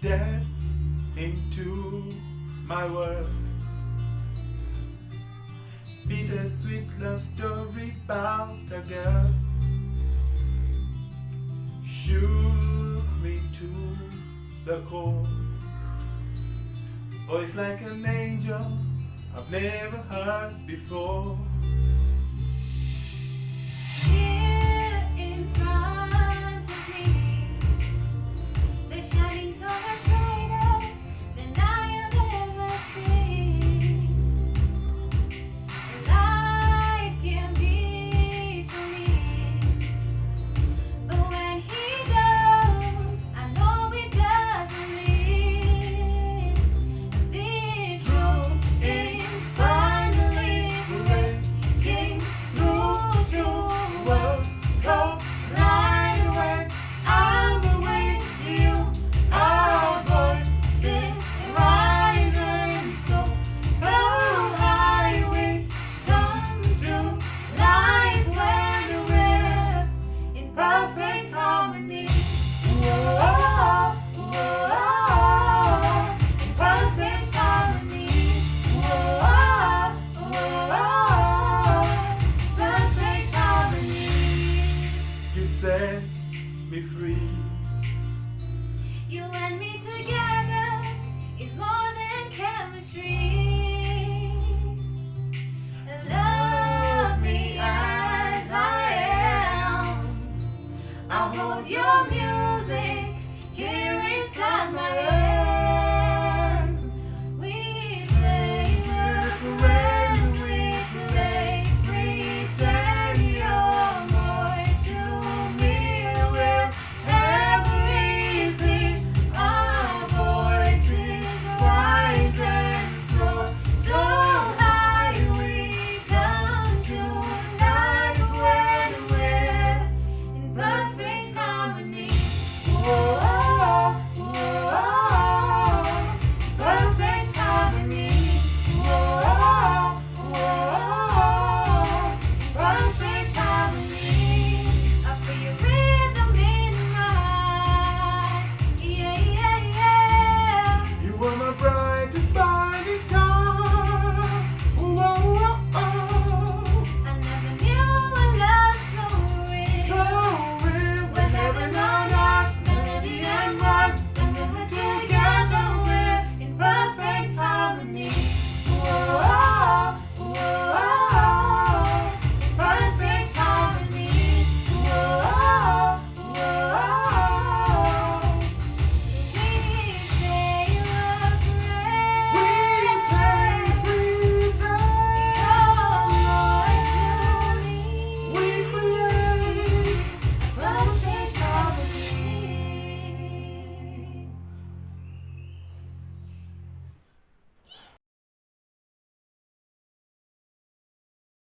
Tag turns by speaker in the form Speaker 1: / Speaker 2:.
Speaker 1: step into my world. Bittersweet love story about a girl. Shook me to the core. Voice like an angel I've never heard before. set me free. You and me together.